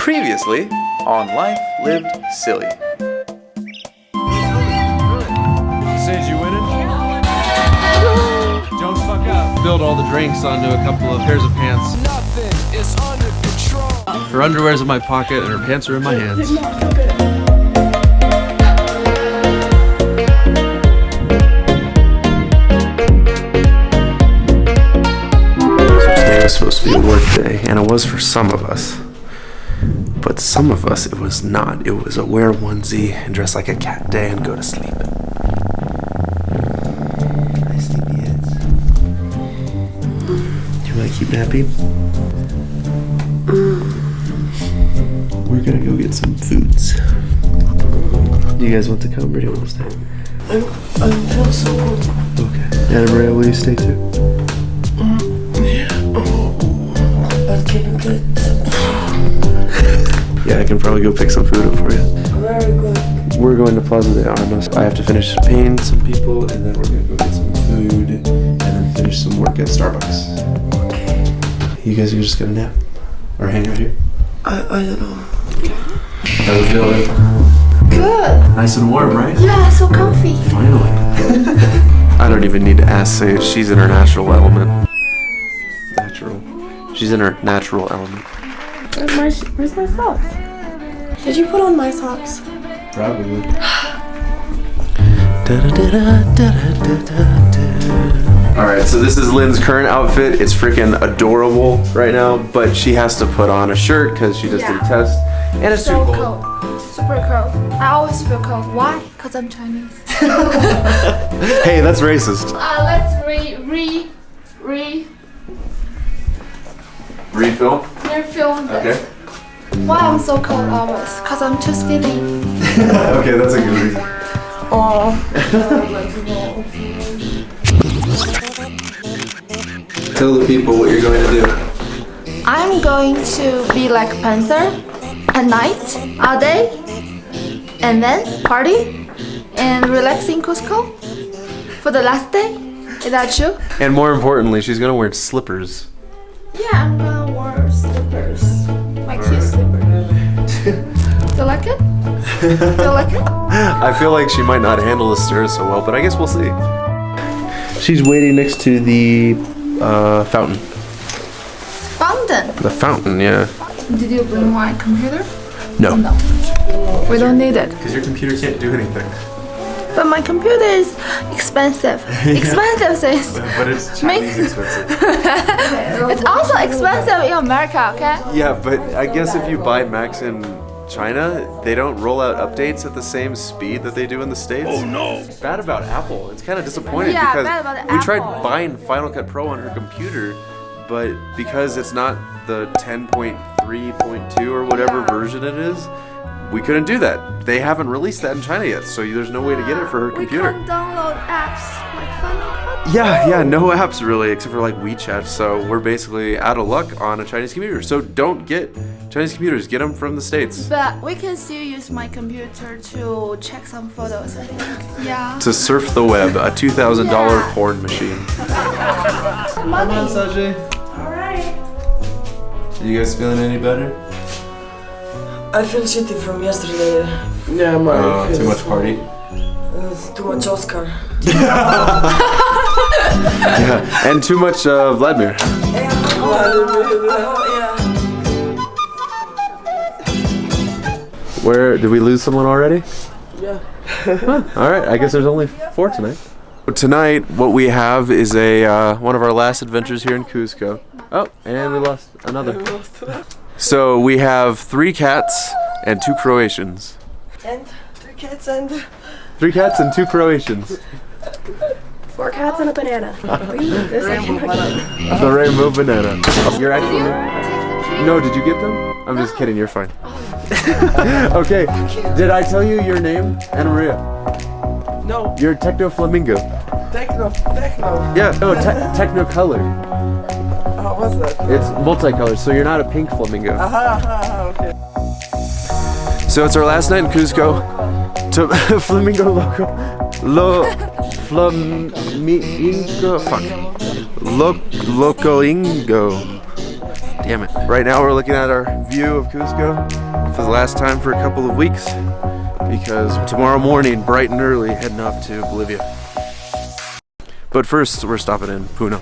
Previously on Life Lived Silly. Sage, you winning? Don't fuck up. Build all the drinks onto a couple of pairs of pants. Nothing is under control. Her underwear's in my pocket and her pants are in my hands. Today was supposed to be a work day, and it was for some of us. But some of us, it was not. It was a wear onesie and dress like a cat day and go to sleep. Do you want to keep napping? We're gonna go get some foods. Do you guys want to come or do you want to stay? I'm, I feel so good. Okay. Anna Maria, will you stay too? But can you get Yeah, I can probably go pick some food up for you. very good? We're going to Plaza de Armas. I have to finish paying some people, and then we're gonna go get some food, and then finish some work at Starbucks. You guys are just gonna nap or hang out here. I, I don't know. How's it feeling? Good. Nice and warm, right? Yeah, so comfy. Finally. I don't even need to ask Sage. She's in her natural element. Natural. She's in her natural element. Where's my, where's my socks? Did you put on my socks? Probably. Alright, so this is Lynn's current outfit. It's freaking adorable right now, but she has to put on a shirt because she just did a test. And it's So too cold. cold. Super cold. I always feel cold. Why? Because I'm Chinese. Hey, that's racist. Uh, let's re, re, re, Refill? refilm. Okay. Why I'm um, so cold always? Because I'm too skinny. okay, that's a good reason. Oh. Tell the people what you're going to do. I'm going to be like Panther at night, all day, and then party and relax in Cusco for the last day. Is that true? And more importantly, she's going to wear slippers. Yeah, I'm gonna like it? Do like it? I feel like she might not handle the stairs so well, but I guess we'll see. She's waiting next to the uh, fountain. Fountain. The fountain, yeah. Did you bring my computer? No. No. We don't need it. Because your computer can't do anything. But my computer is expensive. Expensive sis. But it's Chinese expensive. It's also expensive in America, okay? yeah, but I guess if you buy Macs in China, they don't roll out updates at the same speed that they do in the States. Oh no! Bad about Apple. It's kind of disappointing Yeah, because bad about we tried buying Final Cut Pro on her computer, but because it's not the 10.3.2 or whatever version it is, we couldn't do that. They haven't released that in China yet, so there's no way to get it for her computer. We can't download apps like Final Cut. Yeah, yeah, no apps really, except for like WeChat. So we're basically out of luck on a Chinese computer. So don't get Chinese computers. Get them from the states But we can still use my computer to check some photos, I think. Yeah. to surf the web. A two thousand dollar Yeah. porn machine. Money. Sajay. Alright. Are you guys feeling any better? I feel shitty from yesterday. Yeah, my. Uh, too much party. Uh, too much Oscar. Yeah, and too much uh, Vladimir. Where did we lose someone already? Yeah. Huh. All right, I guess there's only four tonight. Tonight, what we have is a uh, one of our last adventures here in Cusco. Oh, and we lost another. So we have three cats and two Croatians. And three cats and Three cats and two Croatians. Four cats and a banana. The rainbow banana. Oh, you're actually. No, did you get them? I'm just kidding. You're fine. okay. Did I tell you your name, Anna Maria? no You're Techno Flamingo. techno techno. Yeah. No, te- Techno Color. Oh, what's that? It's multicolor, so you're not a pink flamingo. Aha, aha, aha, okay. So it's our last night in Cusco. To flamingo loco. Lo flamingo fuck. Lo locoingo. Damn it. Right now we're looking at our view of Cusco for the last time for a couple of weeks because tomorrow morning, bright and early, heading off to Bolivia. But first, we're stopping in Puno.